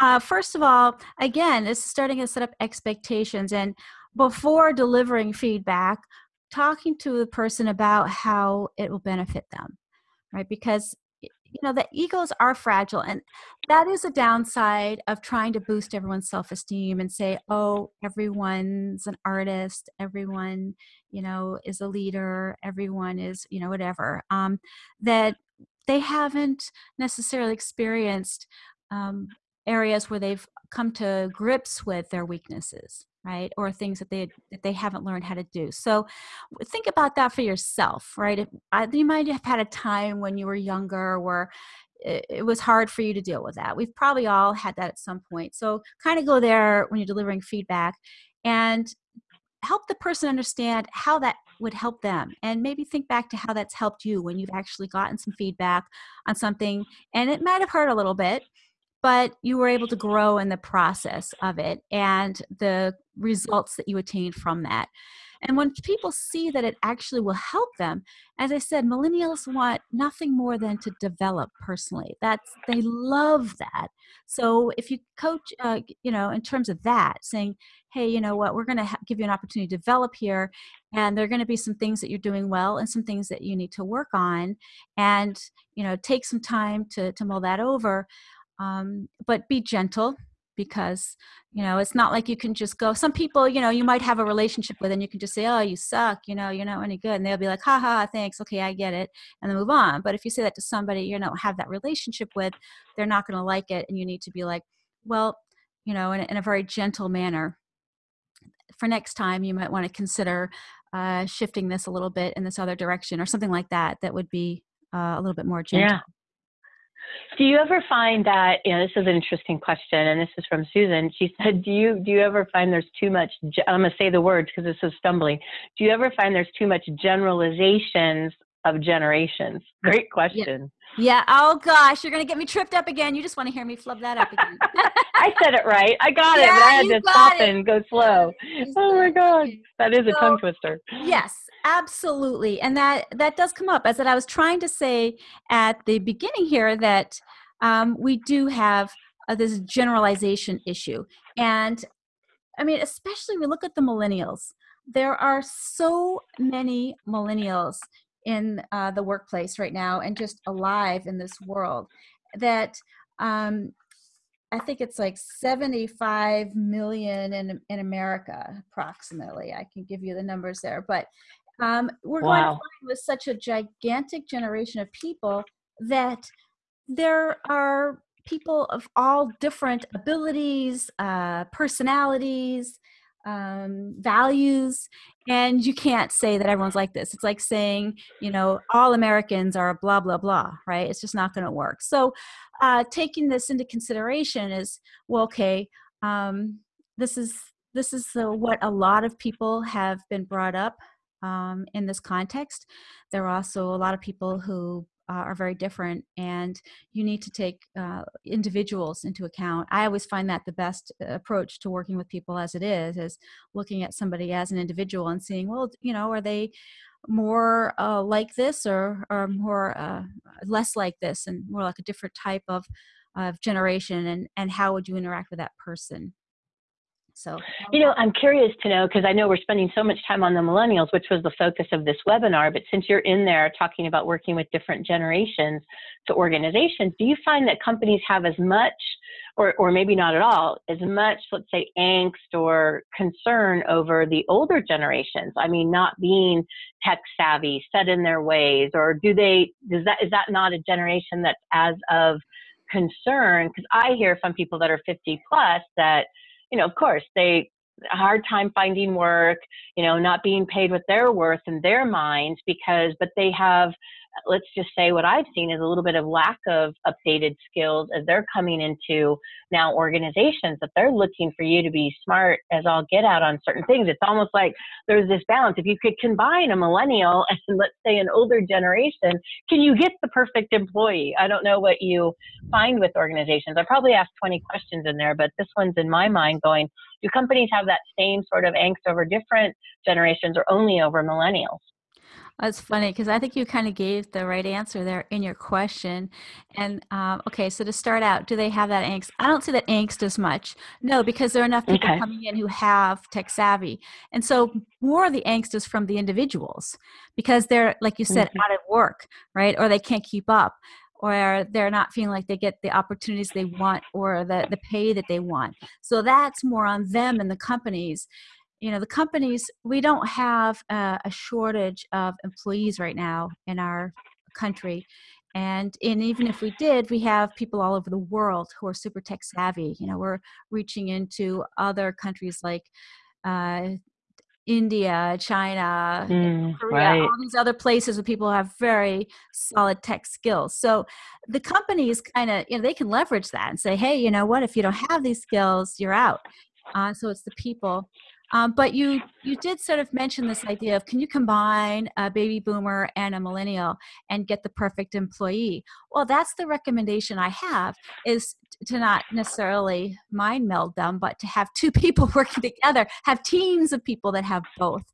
uh, first of all, again, it's starting to set up expectations and before delivering feedback, talking to the person about how it will benefit them, right? Because you know the egos are fragile and that is a downside of trying to boost everyone's self-esteem and say oh everyone's an artist everyone you know is a leader everyone is you know whatever um, that they haven't necessarily experienced um, areas where they've come to grips with their weaknesses right or things that they that they haven't learned how to do. So think about that for yourself right? If, I, you might have had a time when you were younger where it, it was hard for you to deal with that. We've probably all had that at some point. So kind of go there when you're delivering feedback and help the person understand how that would help them and maybe think back to how that's helped you when you've actually gotten some feedback on something and it might have hurt a little bit but you were able to grow in the process of it and the results that you attained from that. And when people see that it actually will help them, as I said, millennials want nothing more than to develop personally. That's they love that. So if you coach, uh, you know, in terms of that, saying, "Hey, you know what? We're going to give you an opportunity to develop here, and there are going to be some things that you're doing well and some things that you need to work on, and you know, take some time to to mull that over." Um, but be gentle because you know it's not like you can just go some people you know you might have a relationship with and you can just say oh you suck you know you're not any good and they'll be like ha ha thanks okay i get it and then move on. But if you say that to somebody you don't have that relationship with they're not going to like it and you need to be like well you know in, in a very gentle manner for next time you might want to consider uh, shifting this a little bit in this other direction or something like that that would be uh, a little bit more gentle. Yeah do you ever find that, you know, this is an interesting question, and this is from Susan. She said, do you, do you ever find there's too much, I'm going to say the words because this is stumbling. Do you ever find there's too much generalizations of generations? Great question. Yeah. yeah. Oh, gosh. You're going to get me tripped up again. You just want to hear me flub that up again. I said it right. I got yeah, it, but I had to stop it. and go slow. Oh, my God. That is a tongue twister. Yes absolutely and that that does come up as that i was trying to say at the beginning here that um, we do have uh, this generalization issue and I mean, especially we look at the millennials. There are so many millennials in uh, the workplace right now and just alive in this world that um, I think it's like 75 million in, in America, approximately. I can give you the numbers there. But um, we're wow. going with such a gigantic generation of people that there are people of all different abilities, uh, personalities, um, values, and you can't say that everyone's like this. It's like saying, you know, all Americans are blah blah blah, right? It's just not going to work. So, uh, taking this into consideration is well, okay. Um, this is this is the, what a lot of people have been brought up um, in this context. There are also a lot of people who uh, are very different and you need to take uh, individuals into account. I always find that the best uh, approach to working with people as it is is looking at somebody as an individual and seeing well you know are they more uh, like this or or more uh, less like this and more like a different type of of generation and and how would you interact with that person so, you know, I'm curious to know because I know we're spending so much time on the millennials, which was the focus of this webinar. But since you're in there talking about working with different generations to organizations, do you find that companies have as much, or, or maybe not at all, as much, let's say, angst or concern over the older generations? I mean, not being tech savvy, set in their ways, or do they, does that, is that not a generation that's as of concern? Because I hear from people that are 50 plus that, you know, of course, they hard time finding work, you know, not being paid what they're worth in their minds because, but they have let's just say what I've seen is a little bit of lack of updated skills as they're coming into now organizations that they're looking for you to be smart as all get out on certain things. It's almost like there's this balance. If you could combine a millennial and let's say an older generation, can you get the perfect employee? I don't know what you find with organizations. I probably asked 20 questions in there, but this one's in my mind going, do companies have that same sort of angst over different generations or only over millennials? That's funny because I think you kind of gave the right answer there in your question. And um, okay, so to start out, do they have that angst? I don't see that angst as much. No, because there are enough people okay. coming in who have tech savvy. And so more of the angst is from the individuals because they're, like you said, mm-hmm. out of work, right? Or they can't keep up or they're not feeling like they get the opportunities they want or the, the pay that they want. So that's more on them and the companies. You know the companies we don't have a, a shortage of employees right now in our country. And, and even if we did we have people all over the world who are super tech savvy. You know we're reaching into other countries like uh, India, China, mm, Korea, right. all these other places where people have very solid tech skills. So the companies kind of, you know, they can leverage that and say, hey, you know what, if you don't have these skills, you're out. Uh, so it's the people. Um, but you you did sort of mention this idea of can you combine a baby boomer and a millennial and get the perfect employee? Well, that's the recommendation I have is to not necessarily mind meld them, but to have two people working together, have teams of people that have both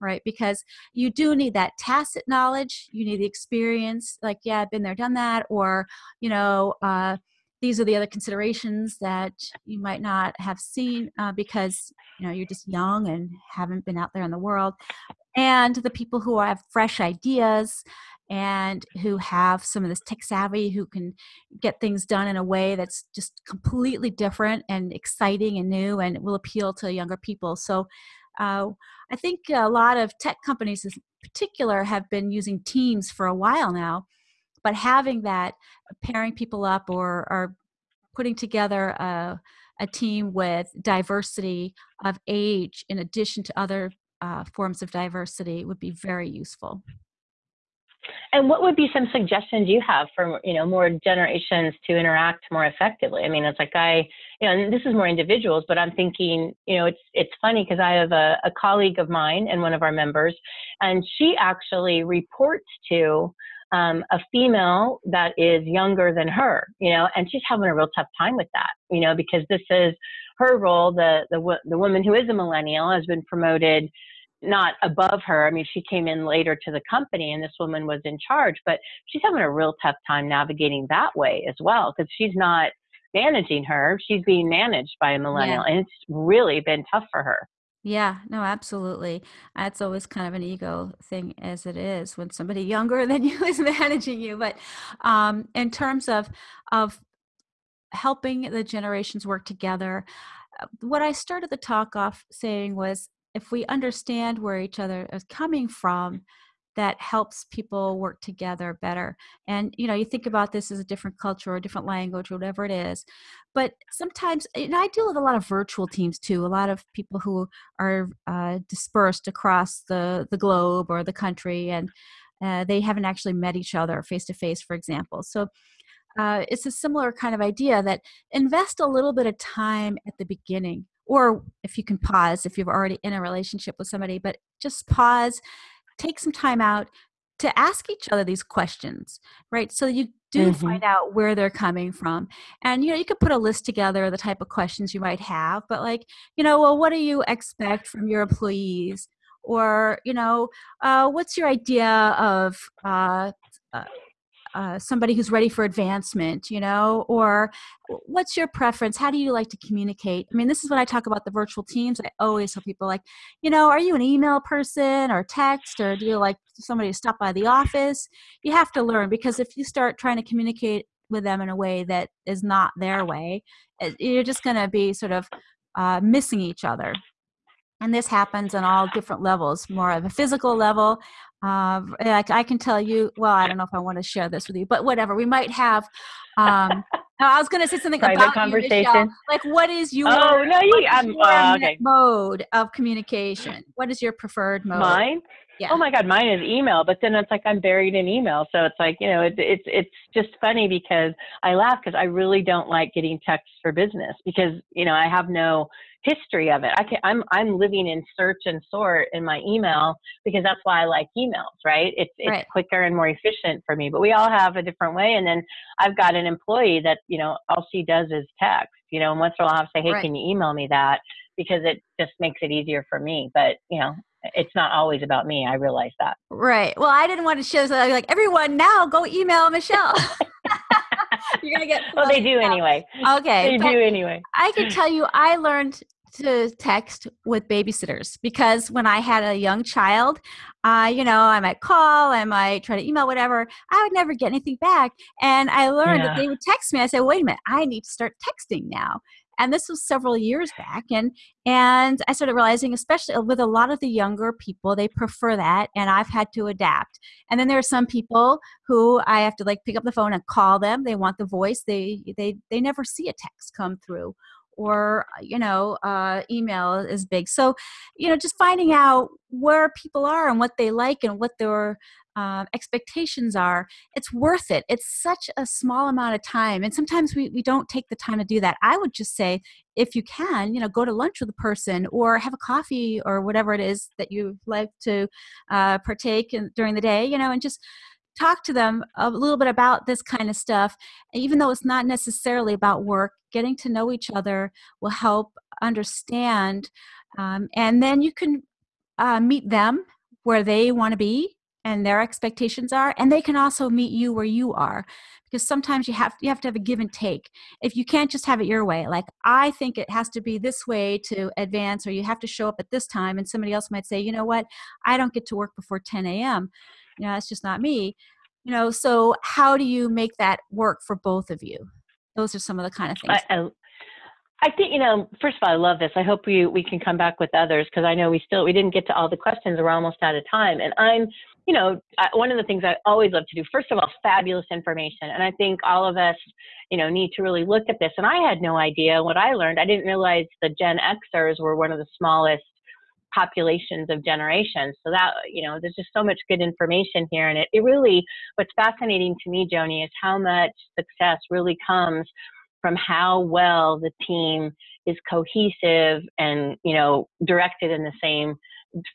right? Because you do need that tacit knowledge, you need the experience, like, yeah, I've been there, done that, or, you know, uh, these are the other considerations that you might not have seen uh, because you know you're just young and haven't been out there in the world and the people who have fresh ideas and who have some of this tech savvy who can get things done in a way that's just completely different and exciting and new and will appeal to younger people. So uh, i think a lot of tech companies in particular have been using teams for a while now but having that pairing people up or, or putting together a, a team with diversity of age in addition to other uh, forms of diversity would be very useful. And what would be some suggestions you have for you know more generations to interact more effectively? I mean, it's like I, you know, this is more individuals, but I'm thinking, you know, it's it's funny because I have a, a colleague of mine and one of our members, and she actually reports to um, a female that is younger than her, you know, and she's having a real tough time with that, you know, because this is her role. The the the woman who is a millennial has been promoted not above her. I mean, she came in later to the company and this woman was in charge, but she's having a real tough time navigating that way as well because she's not managing her. She's being managed by a millennial, yeah. and it's really been tough for her. Yeah, no, absolutely. That's always kind of an ego thing, as it is when somebody younger than you is managing you. But um, in terms of of helping the generations work together, uh, what I started the talk off saying was, if we understand where each other is coming from, that helps people work together better. And you know, you think about this as a different culture or a different language or whatever it is. But sometimes, and I deal with a lot of virtual teams too. A lot of people who are uh, dispersed across the the globe or the country, and uh, they haven't actually met each other face to face, for example. So. Uh, it's a similar kind of idea that invest a little bit of time at the beginning or if you can pause if you're already in a relationship with somebody but just pause take some time out to ask each other these questions, right? So you do mm-hmm. find out where they're coming from. And you know, you could put a list together of the type of questions you might have, but like, you know, well, what do you expect from your employees? Or, you know, uh, what's your idea of uh, uh, uh, somebody who's ready for advancement, you know, or what's your preference? How do you like to communicate? I mean, this is when I talk about the virtual teams. I always tell people, like, you know, are you an email person or text, or do you like somebody to stop by the office? You have to learn because if you start trying to communicate with them in a way that is not their way, you're just going to be sort of uh, missing each other and this happens on all different levels more of a physical level uh, like I can tell you, well, I don't know if I want to share this with you, but whatever. We might have. Um, I was going to say something Private about conversation. You, like, what is your, oh, no, you, um, your uh, okay. mode of communication? What is your preferred mode? Mine. Yeah. Oh my God, mine is email, but then it's like I'm buried in email. So it's like, you know, it, it's, it's just funny because I laugh because I really don't like getting texts for business because, you know, I have no history of it. I can, I'm, I'm living in search and sort in my email because that's why I like emails, right? It's, it's right. quicker and more efficient for me, but we all have a different way. And then I've got an employee that, you know, all she does is text, you know, and once in a while I'll say, Hey, right. can you email me that? Because it just makes it easier for me. But, you know, it's not always about me. I realize that. Right. Well, I didn't want to show so like everyone now go email Michelle. You're gonna get. Well, they do anyway. Okay, they do anyway. I can tell you, I learned to text with babysitters because when I had a young child, uh, you know, I might call, I might try to email, whatever. I would never get anything back, and I learned yeah. that they would text me. I said, "Wait a minute, I need to start texting now." and this was several years back and and i started realizing especially with a lot of the younger people they prefer that and i've had to adapt and then there are some people who i have to like pick up the phone and call them they want the voice they they they never see a text come through or you know uh, email is big. So you know just finding out where people are and what they like and what their uh, expectations are it's worth it. It's such a small amount of time and sometimes we, we don't take the time to do that. I would just say if you can you know go to lunch with a person or have a coffee or whatever it is that you like to uh, partake in during the day you know and just talk to them a little bit about this kind of stuff even though it's not necessarily about work getting to know each other will help understand um, and then you can uh, meet them where they want to be and their expectations are and they can also meet you where you are because sometimes you have you have to have a give and take. If you can't just have it your way like i think it has to be this way to advance or you have to show up at this time and somebody else might say you know what? I don't get to work before 10 a.m you know that's just not me you know so how do you make that work for both of you those are some of the kind of things I, I, I think you know. First of all, I love this. I hope we we can come back with others because I know we still we didn't get to all the questions. We're almost out of time, and I'm you know, one of the things I always love to do, first of all, fabulous information. And I think all of us, you know, need to really look at this. And I had no idea what I learned. I didn't realize the Gen Xers were one of the smallest populations of generations. So that, you know, there's just so much good information here. And it, it really, what's fascinating to me, Joanie, is how much success really comes from how well the team is cohesive and, you know, directed in the same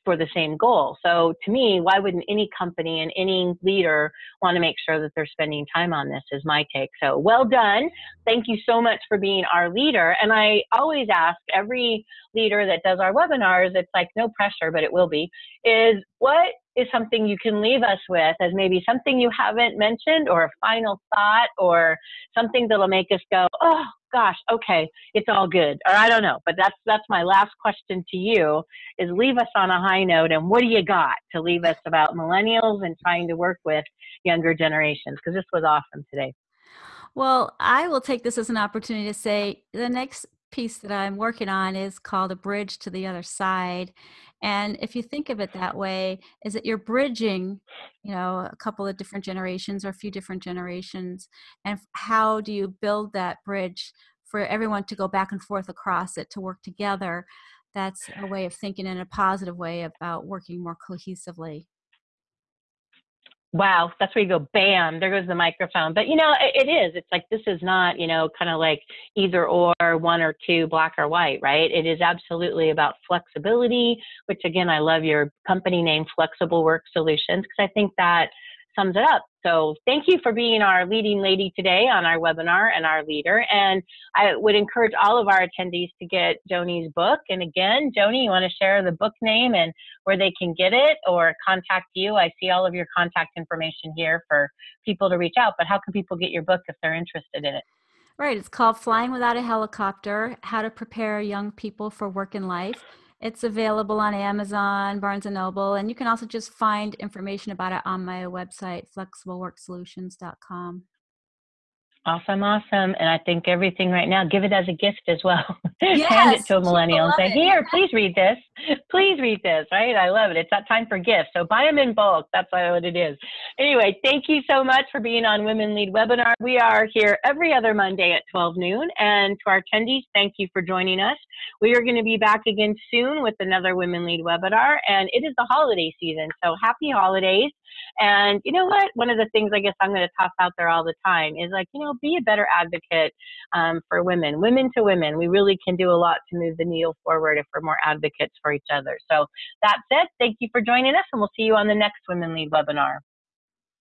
for the same goal. So to me, why wouldn't any company and any leader want to make sure that they're spending time on this is my take. So well done. Thank you so much for being our leader. And I always ask every leader that does our webinars, it's like no pressure, but it will be, is what is something you can leave us with as maybe something you haven't mentioned or a final thought or something that'll make us go, oh, gosh, okay, it's all good. Or I don't know. But that's that's my last question to you is leave us on a high note and what do you got to leave us about millennials and trying to work with younger generations? Because this was awesome today. Well, I will take this as an opportunity to say the next piece that I'm working on is called A Bridge to the Other Side. And if you think of it that way, is that you're bridging, you know, a couple of different generations or a few different generations. And how do you build that bridge for everyone to go back and forth across it to work together? That's a way of thinking in a positive way about working more cohesively. Wow, that's where you go, bam, there goes the microphone. But you know, it, it is. It's like this is not, you know, kind of like either or, one or two, black or white, right? It is absolutely about flexibility, which again, I love your company name, Flexible Work Solutions, because I think that sums it up. So thank you for being our leading lady today on our webinar and our leader. And I would encourage all of our attendees to get Joanie's book. And again, Joanie, you want to share the book name and where they can get it or contact you? I see all of your contact information here for people to reach out, but how can people get your book if they're interested in it? Right, it's called Flying Without a Helicopter, How to Prepare Young People for Work and Life. It's available on Amazon, Barnes and Noble, and you can also just find information about it on my website, flexibleworksolutions.com. Awesome, awesome. And I think everything right now, give it as a gift as well. Yes, Hand it to a millennial and say, here, please read this. Please read this, right? I love it. It's that time for gifts. So buy them in bulk. That's what it is. Anyway, thank you so much for being on Women Lead Webinar. We are here every other Monday at 12 noon. And to our attendees, thank you for joining us. We are going to be back again soon with another Women Lead Webinar. And it is the holiday season. So happy holidays. And you know what? One of the things I guess I'm going to toss out there all the time is like, you know, be a better advocate um, for women, women to women. We really can do a lot to move the needle forward if we're more advocates for each other. So that said, thank you for joining us, and we'll see you on the next Women Lead webinar.